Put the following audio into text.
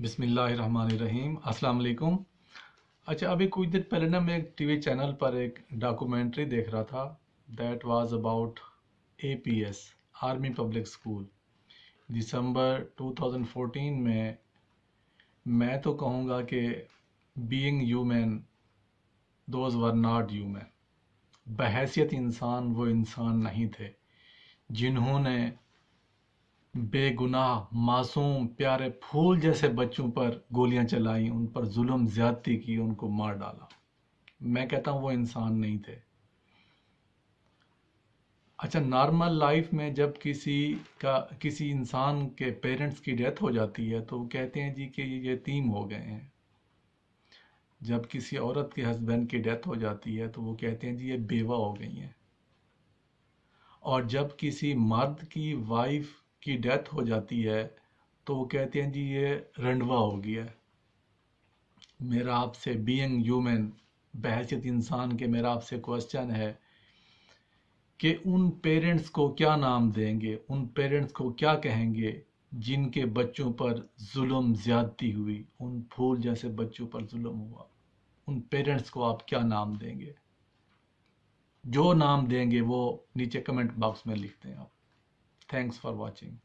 بسم اللہ الرحمن الرحیم السلام علیکم اچھا ابھی کچھ دن پہلے نا میں ایک ٹی وی چینل پر ایک ڈاکومنٹری دیکھ رہا تھا that was about A P S army public school December two thousand fourteen میں میں تو کہوں گا کہ being human those were not human بحیثیت انسان وہ انسان نہیں تھے جنہوں نے بے گناہ معصوم، پیارے پھول جیسے بچوں پر گولیاں چلائیں ان پر ظلم زیادتی کی، ان کو مار ڈالا۔ میں کہتا ہوں وہ انسان نہیں تھے۔ اچھا نارمل لائف میں جب کسی کا، کسی انسان کے پیرنٹس کی ڈیتھ ہو جاتی ہے، تو وہ کہتے ہیں جی کہ یہ یتیم ہو گئے ہیں۔ جب کسی عورت کے ہسبینڈ کی ڈیتھ ہو جاتی ہے، تو وہ کہتے ہیں جی یہ بیوہ ہو گئی ہیں۔ اور جب کسی مرد کی وائف کی ڈیتھ ہو جاتی ہے تو وہ کہتے ہیں جی یہ رنڈوا ہو گیا ہے۔ میرا آپ سے بینگ ہیومن بحثیت انسان کے میرا آپ سے کوشچن ہے کہ ان پیرنٹس کو کیا نام دیں گے؟ ان پیرنٹس کو کیا کہیں گے؟ جن کے بچوں پر ظلم زیادتی ہوئی، ان پھول جیسے بچوں پر ظلم ہوا، ان پیرنٹس کو آپ کیا نام دیں گے؟ جو نام دیں گے وہ نیچے کمنٹ باکس میں لکھتے ہیں آپ۔ Thanks for watching.